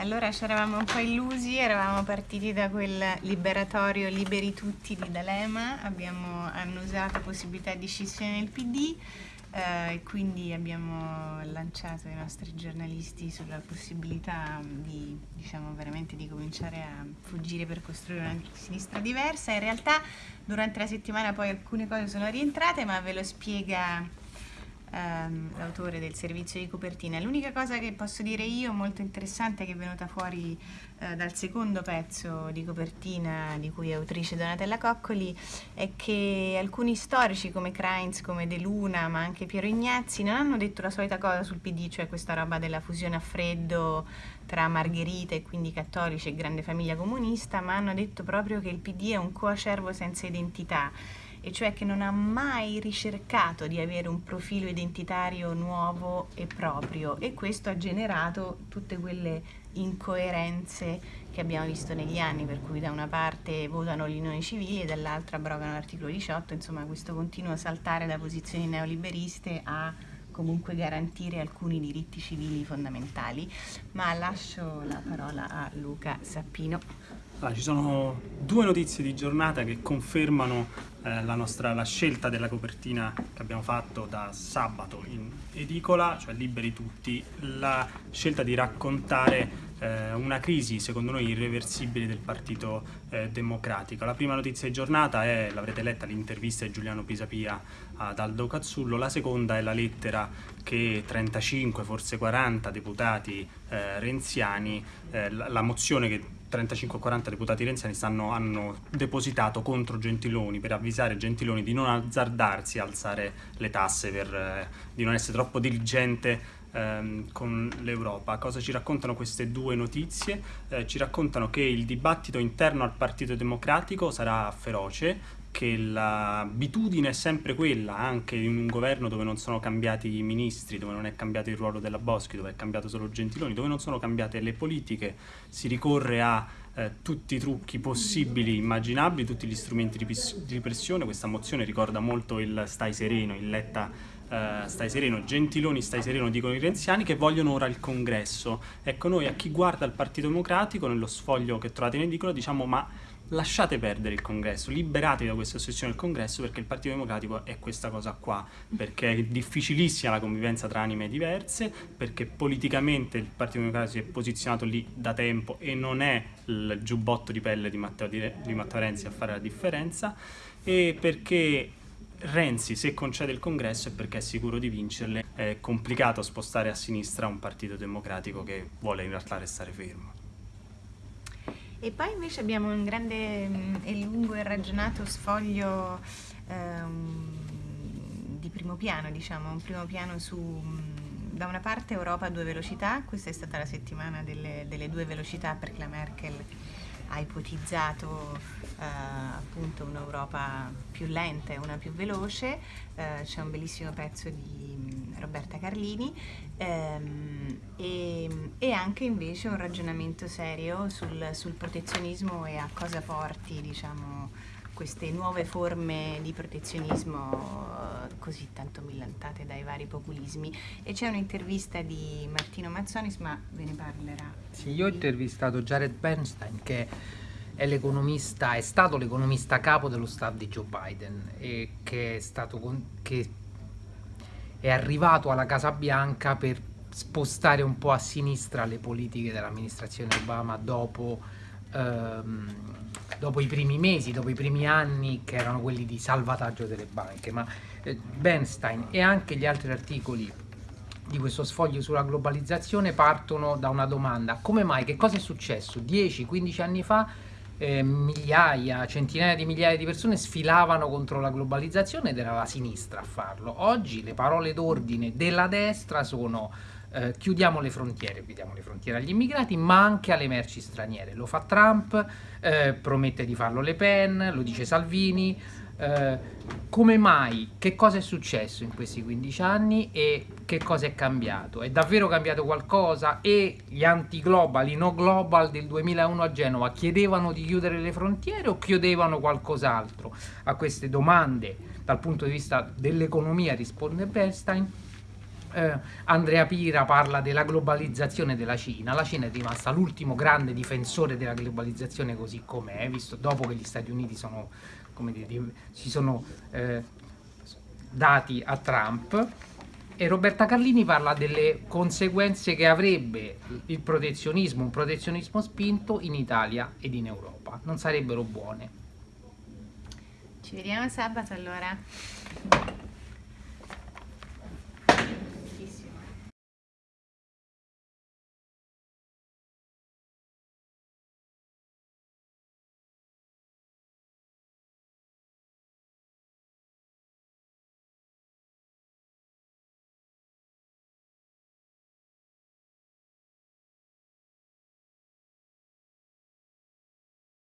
Allora ci eravamo un po' illusi, eravamo partiti da quel liberatorio Liberi Tutti di D'Alema, abbiamo annusato possibilità di scissione nel PD eh, e quindi abbiamo lanciato i nostri giornalisti sulla possibilità di, diciamo, veramente di cominciare a fuggire per costruire una sinistra diversa. In realtà durante la settimana poi alcune cose sono rientrate, ma ve lo spiega ehm, l'autore del servizio di copertina. L'unica cosa che posso dire io molto interessante che è venuta fuori eh, dal secondo pezzo di copertina di cui è autrice Donatella Coccoli è che alcuni storici come Kreins, come De Luna, ma anche Piero Ignazzi non hanno detto la solita cosa sul PD, cioè questa roba della fusione a freddo tra Margherita e quindi cattolici e grande famiglia comunista, ma hanno detto proprio che il PD è un coacervo senza identità e cioè che non ha mai ricercato di avere un profilo identitario nuovo e proprio e questo ha generato tutte quelle incoerenze che abbiamo visto negli anni, per cui da una parte votano gli unioni civili e dall'altra abrogano l'articolo 18, insomma questo continuo saltare da posizioni neoliberiste a comunque garantire alcuni diritti civili fondamentali. Ma lascio la parola a Luca Sappino. Allora, ci sono due notizie di giornata che confermano eh, la, nostra, la scelta della copertina che abbiamo fatto da sabato in edicola, cioè Liberi Tutti, la scelta di raccontare eh, una crisi secondo noi irreversibile del Partito eh, Democratico. La prima notizia di giornata è, l'avrete letta, l'intervista di Giuliano Pisapia ad Aldo Cazzullo, la seconda è la lettera che 35, forse 40 deputati eh, renziani, eh, la, la mozione che 35-40 deputati renziani stanno, hanno depositato contro Gentiloni per avvisare Gentiloni di non azzardarsi a alzare le tasse, per, eh, di non essere troppo diligente ehm, con l'Europa. Cosa ci raccontano queste due notizie? Eh, ci raccontano che il dibattito interno al Partito Democratico sarà feroce, che l'abitudine è sempre quella, anche in un governo dove non sono cambiati i ministri, dove non è cambiato il ruolo della Boschi, dove è cambiato solo Gentiloni, dove non sono cambiate le politiche, si ricorre a eh, tutti i trucchi possibili, immaginabili, tutti gli strumenti di, di pressione. Questa mozione ricorda molto il stai sereno, il Letta uh, stai sereno, Gentiloni stai sereno dicono i renziani che vogliono ora il congresso. Ecco noi a chi guarda il Partito Democratico nello sfoglio che trovate in edicola diciamo ma lasciate perdere il congresso, liberatevi da questa ossessione del congresso perché il Partito Democratico è questa cosa qua, perché è difficilissima la convivenza tra anime diverse, perché politicamente il Partito Democratico si è posizionato lì da tempo e non è il giubbotto di pelle di Matteo, di Matteo Renzi a fare la differenza e perché Renzi se concede il congresso è perché è sicuro di vincerle, è complicato spostare a sinistra un partito democratico che vuole in realtà restare fermo. E poi invece abbiamo un grande mm, e lungo e ragionato sfoglio ehm, di primo piano, diciamo, un primo piano su mm, da una parte Europa a due velocità, questa è stata la settimana delle, delle due velocità perché la Merkel ha ipotizzato eh, appunto un'Europa più lenta e una più veloce, eh, c'è un bellissimo pezzo di Roberta Carlini ehm, e, e, anche invece un ragionamento serio sul, sul protezionismo e a cosa porti diciamo, queste nuove forme di protezionismo eh, così tanto millantate dai vari populismi. E c'è un'intervista di Martino Mazzonis ma ve ne parlerà. Sì, io ho intervistato Jared Bernstein che è l'economista è stato l'economista capo dello staff di Joe Biden e che è stato che è arrivato alla Casa Bianca per spostare un po' a sinistra le politiche dell'amministrazione Obama dopo ehm, dopo i primi mesi, dopo i primi anni che erano quelli di salvataggio delle banche, ma eh, Bernstein e anche gli altri articoli di questo sfoglio sulla globalizzazione partono da una domanda, come mai, che cosa è successo? 10-15 anni fa eh, migliaia, centinaia di migliaia di persone sfilavano contro la globalizzazione ed era la sinistra a farlo. Oggi le parole d'ordine della destra sono eh, chiudiamo le frontiere, chiudiamo le frontiere agli immigrati, ma anche alle merci straniere. Lo fa Trump, eh, promette di farlo Le Pen, lo dice Salvini. Eh, come mai? Che cosa è successo in questi 15 anni e che cosa è cambiato? È davvero cambiato qualcosa? E gli anti-global, i no-global del 2001 a Genova chiedevano di chiudere le frontiere o chiedevano qualcos'altro? A queste domande, dal punto di vista dell'economia, risponde Bernstein, eh, Andrea Pira parla della globalizzazione della Cina. La Cina è rimasta l'ultimo grande difensore della globalizzazione così com'è, visto dopo che gli Stati Uniti sono, dire, si sono eh, dati a Trump. E Roberta Carlini parla delle conseguenze che avrebbe il protezionismo, un protezionismo spinto in Italia ed in Europa. Non sarebbero buone. Ci vediamo sabato allora.